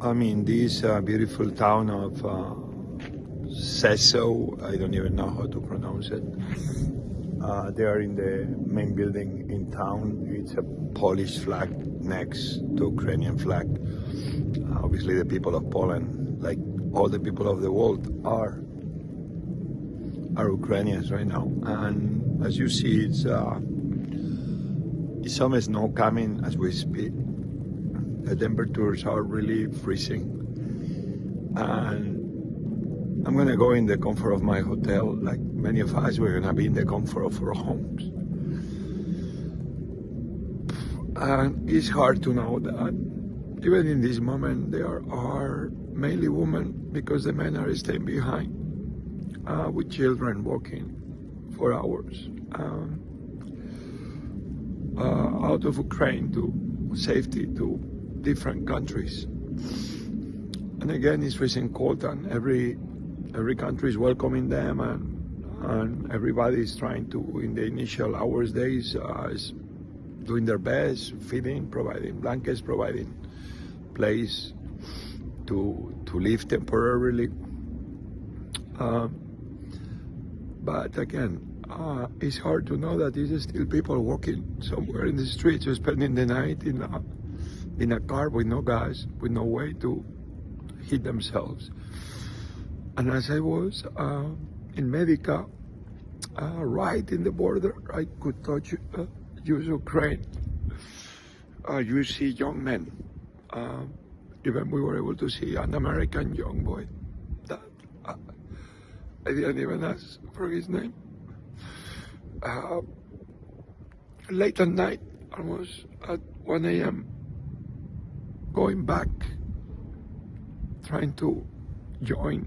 I'm in this uh, beautiful town of uh. I don't even know how to pronounce it. Uh, they are in the main building in town. It's a Polish flag next to Ukrainian flag. Obviously, the people of Poland, like all the people of the world, are are Ukrainians right now. And as you see, it's uh, some snow coming as we speak. The temperatures are really freezing. And I'm gonna go in the comfort of my hotel, like many of us, we're gonna be in the comfort of our homes. And it's hard to know that even in this moment there are mainly women because the men are staying behind uh, with children walking for hours um, uh, out of Ukraine to safety to different countries. And again, it's freezing cold, and every every country is welcoming them, and and everybody is trying to, in the initial hours, days, uh, is doing their best, feeding, providing blankets, providing place to to live temporarily. Um, but again, uh, it's hard to know that there's still people walking somewhere in the streets, or spending the night in a, in a car with no gas, with no way to heat themselves. And as I was uh, in Medyka, uh, right in the border, I could touch uh, use Ukraine. Uh, you see young men. Uh, even we were able to see an American young boy that uh, I didn't even ask for his name. Uh, late at night, almost at 1 a.m., going back, trying to join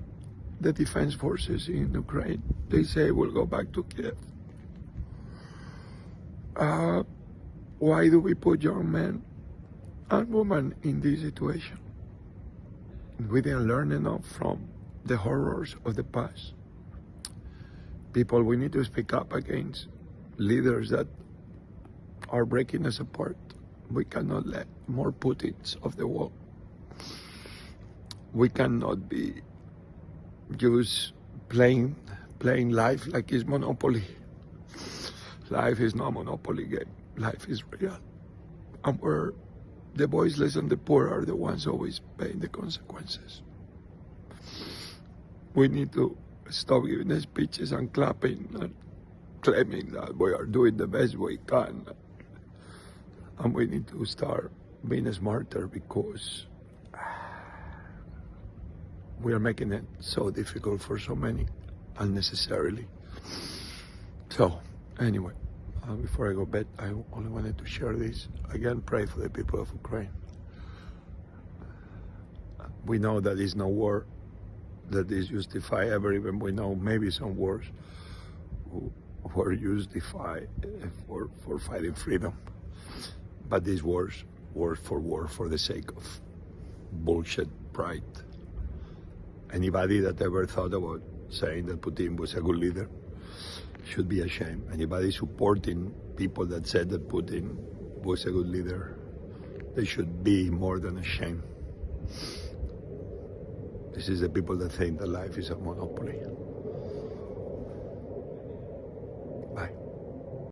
the defense forces in Ukraine. They say we'll go back to Kiev. Uh, why do we put young men and women in this situation? We didn't learn enough from the horrors of the past. People, we need to speak up against leaders that are breaking us apart. We cannot let more Putins of the world. We cannot be just playing playing life like it's monopoly. Life is not a monopoly game. Life is real. And where the voiceless and the poor are the ones always paying the consequences. We need to stop giving speeches and clapping and claiming that we are doing the best we can. And we need to start being smarter because we are making it so difficult for so many unnecessarily. So, anyway, uh, before I go bed, I only wanted to share this. Again, pray for the people of Ukraine. We know that is no war that is justified ever, even we know maybe some wars were justified for, for fighting freedom. But these wars were for war for the sake of bullshit pride. Anybody that ever thought about saying that Putin was a good leader should be ashamed. Anybody supporting people that said that Putin was a good leader, they should be more than ashamed. This is the people that think that life is a monopoly.